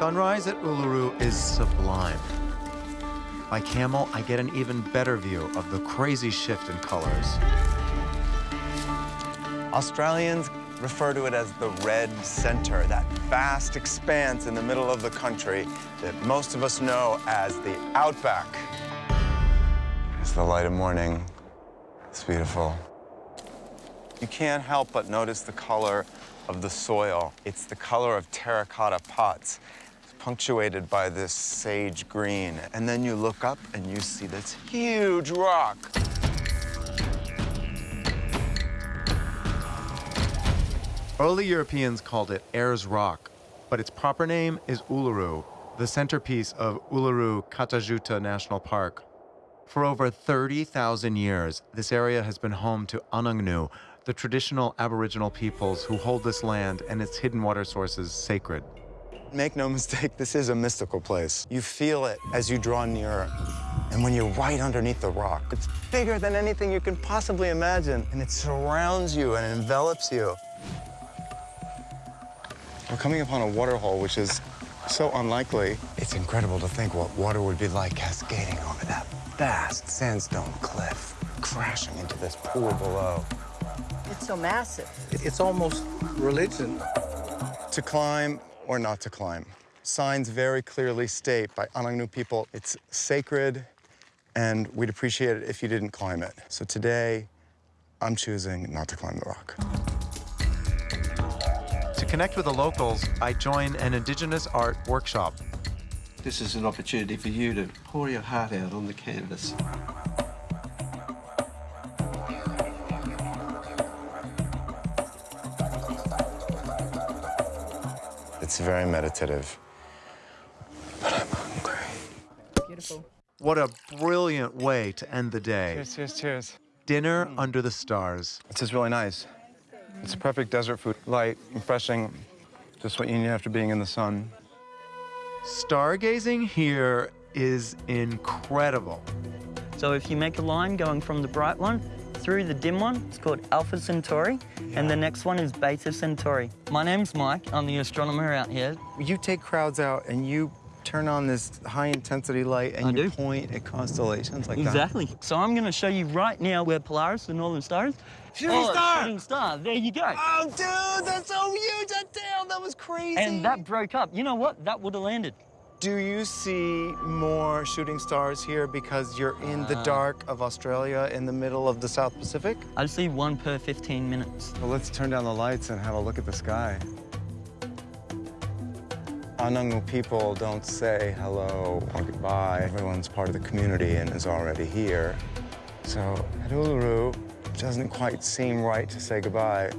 Sunrise at Uluru is sublime. By camel, I get an even better view of the crazy shift in colors. Australians refer to it as the red center, that vast expanse in the middle of the country that most of us know as the outback. It's the light of morning. It's beautiful. You can't help but notice the color of the soil. It's the color of terracotta pots, punctuated by this sage green. And then you look up and you see this huge rock. Early Europeans called it Ayers Rock, but its proper name is Uluru, the centerpiece of Uluru Kata Tjuta National Park. For over 30,000 years, this area has been home to Anangu, the traditional Aboriginal peoples who hold this land and its hidden water sources sacred. Make no mistake, this is a mystical place. You feel it as you draw nearer. And when you're right underneath the rock, it's bigger than anything you can possibly imagine, and it surrounds you and envelops you. We're coming upon a waterhole, which is so unlikely. It's incredible to think what water would be like cascading over that vast sandstone cliff, crashing into this pool below. It's so massive. It's almost religion. To climb or not to climb. Signs very clearly state by Anangu people it's sacred and we'd appreciate it if you didn't climb it. So today, I'm choosing not to climb the rock. To connect with the locals, I join an Indigenous art workshop. This is an opportunity for you to pour your heart out on the canvas. It's very meditative. But I'm hungry. Beautiful. What a brilliant way to end the day. Cheers, cheers, cheers. Dinner under the stars. This is really nice. It's a perfect desert food. Light, refreshing, just what you need after being in the sun. Stargazing here is incredible. So if you make a line going from the bright one through the dim one, it's called Alpha Centauri, and the next one is Beta Centauri. My name's Mike, I'm the astronomer out here. You take crowds out and you turn on this high intensity light and I you do. point at constellations like that. Exactly. So I'm gonna show you right now where Polaris, the northern star is. Shooting oh, star! Shooting star, there you go. Oh, dude, that's so huge. That damn, that was crazy. And that broke up. You know what? That would have landed. Do you see more shooting stars here because you're in the uh. dark of Australia in the middle of the South Pacific? I see one per 15 minutes. Well, let's turn down the lights and have a look at the sky. Anangu people don't say hello or goodbye. Everyone's part of the community and is already here. So at Uluru, it doesn't quite seem right to say goodbye.